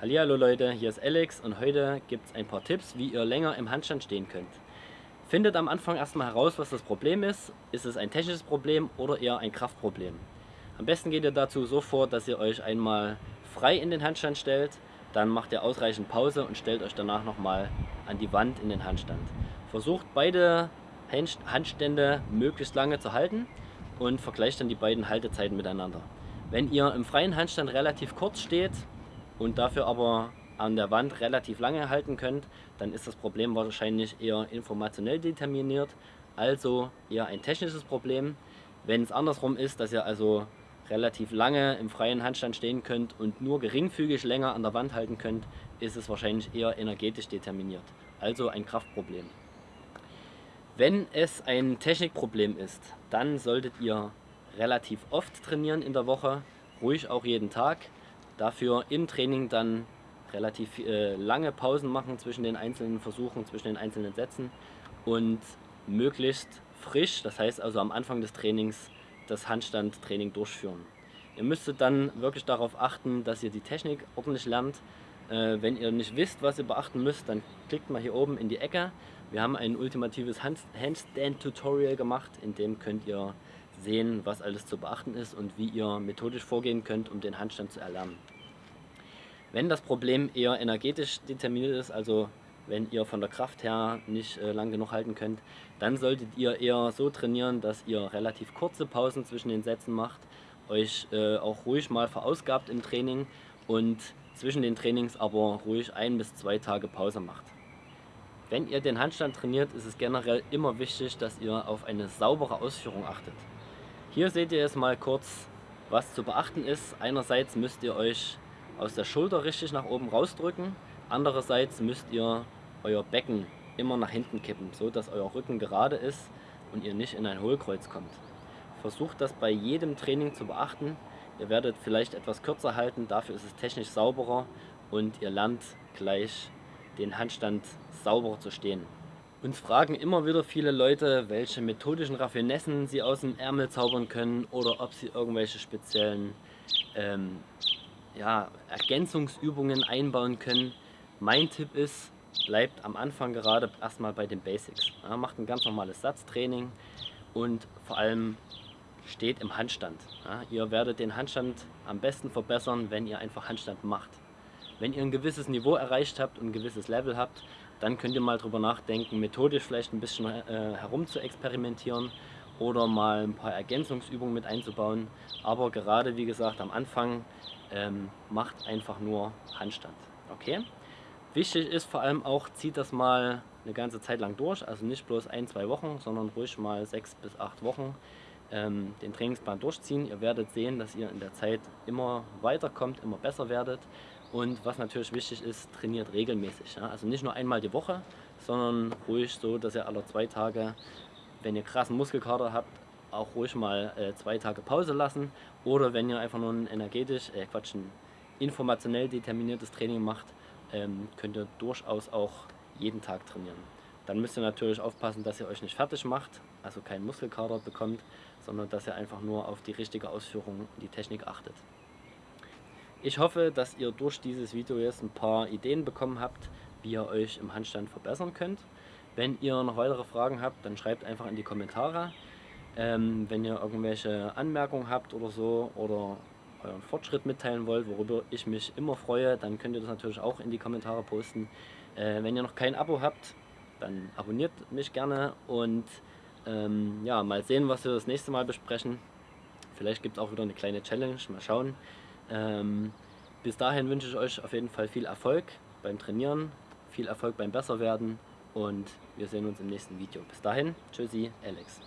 Hallo Leute, hier ist Alex und heute gibt es ein paar Tipps, wie ihr länger im Handstand stehen könnt. Findet am Anfang erstmal heraus, was das Problem ist. Ist es ein technisches Problem oder eher ein Kraftproblem? Am besten geht ihr dazu so vor, dass ihr euch einmal frei in den Handstand stellt, dann macht ihr ausreichend Pause und stellt euch danach nochmal an die Wand in den Handstand. Versucht beide Handstände möglichst lange zu halten und vergleicht dann die beiden Haltezeiten miteinander. Wenn ihr im freien Handstand relativ kurz steht und dafür aber an der Wand relativ lange halten könnt, dann ist das Problem wahrscheinlich eher informationell determiniert, also eher ein technisches Problem. Wenn es andersrum ist, dass ihr also relativ lange im freien Handstand stehen könnt und nur geringfügig länger an der Wand halten könnt, ist es wahrscheinlich eher energetisch determiniert, also ein Kraftproblem. Wenn es ein Technikproblem ist, dann solltet ihr relativ oft trainieren in der Woche, ruhig auch jeden Tag. Dafür im Training dann relativ äh, lange Pausen machen zwischen den einzelnen Versuchen, zwischen den einzelnen Sätzen und möglichst frisch, das heißt also am Anfang des Trainings, das Handstandtraining durchführen. Ihr müsstet dann wirklich darauf achten, dass ihr die Technik ordentlich lernt. Äh, wenn ihr nicht wisst, was ihr beachten müsst, dann klickt mal hier oben in die Ecke. Wir haben ein ultimatives Handstand-Tutorial gemacht, in dem könnt ihr sehen, was alles zu beachten ist und wie ihr methodisch vorgehen könnt, um den Handstand zu erlernen. Wenn das Problem eher energetisch determiniert ist, also wenn ihr von der Kraft her nicht äh, lang genug halten könnt, dann solltet ihr eher so trainieren, dass ihr relativ kurze Pausen zwischen den Sätzen macht, euch äh, auch ruhig mal verausgabt im Training und zwischen den Trainings aber ruhig ein bis zwei Tage Pause macht. Wenn ihr den Handstand trainiert, ist es generell immer wichtig, dass ihr auf eine saubere Ausführung achtet. Hier seht ihr jetzt mal kurz, was zu beachten ist. Einerseits müsst ihr euch aus der Schulter richtig nach oben rausdrücken. Andererseits müsst ihr euer Becken immer nach hinten kippen, so dass euer Rücken gerade ist und ihr nicht in ein Hohlkreuz kommt. Versucht das bei jedem Training zu beachten. Ihr werdet vielleicht etwas kürzer halten, dafür ist es technisch sauberer und ihr lernt gleich den Handstand sauberer zu stehen. Uns fragen immer wieder viele Leute, welche methodischen Raffinessen sie aus dem Ärmel zaubern können oder ob sie irgendwelche speziellen ähm, ja, Ergänzungsübungen einbauen können. Mein Tipp ist, bleibt am Anfang gerade erstmal bei den Basics. Ja, macht ein ganz normales Satztraining und vor allem steht im Handstand. Ja, ihr werdet den Handstand am besten verbessern, wenn ihr einfach Handstand macht. Wenn ihr ein gewisses Niveau erreicht habt und ein gewisses Level habt, dann könnt ihr mal drüber nachdenken, methodisch vielleicht ein bisschen äh, herum zu experimentieren oder mal ein paar Ergänzungsübungen mit einzubauen. Aber gerade wie gesagt am Anfang ähm, macht einfach nur Handstand. Okay? Wichtig ist vor allem auch, zieht das mal eine ganze Zeit lang durch, also nicht bloß ein, zwei Wochen, sondern ruhig mal sechs bis acht Wochen ähm, den Trainingsplan durchziehen. Ihr werdet sehen, dass ihr in der Zeit immer weiterkommt, immer besser werdet und was natürlich wichtig ist, trainiert regelmäßig. Ja? Also nicht nur einmal die Woche, sondern ruhig so, dass ihr alle zwei Tage, wenn ihr krassen Muskelkater habt, auch ruhig mal äh, zwei Tage Pause lassen. Oder wenn ihr einfach nur ein energetisch, äh Quatsch, ein informationell determiniertes Training macht, ähm, könnt ihr durchaus auch jeden Tag trainieren. Dann müsst ihr natürlich aufpassen, dass ihr euch nicht fertig macht, also keinen Muskelkater bekommt, sondern dass ihr einfach nur auf die richtige Ausführung und die Technik achtet. Ich hoffe, dass ihr durch dieses Video jetzt ein paar Ideen bekommen habt, wie ihr euch im Handstand verbessern könnt. Wenn ihr noch weitere Fragen habt, dann schreibt einfach in die Kommentare. Ähm, wenn ihr irgendwelche Anmerkungen habt oder so oder euren Fortschritt mitteilen wollt, worüber ich mich immer freue, dann könnt ihr das natürlich auch in die Kommentare posten. Äh, wenn ihr noch kein Abo habt, dann abonniert mich gerne und ähm, ja, mal sehen, was wir das nächste Mal besprechen. Vielleicht gibt es auch wieder eine kleine Challenge, mal schauen. Ähm, bis dahin wünsche ich euch auf jeden Fall viel Erfolg beim Trainieren, viel Erfolg beim Besserwerden und wir sehen uns im nächsten Video. Bis dahin, tschüssi, Alex.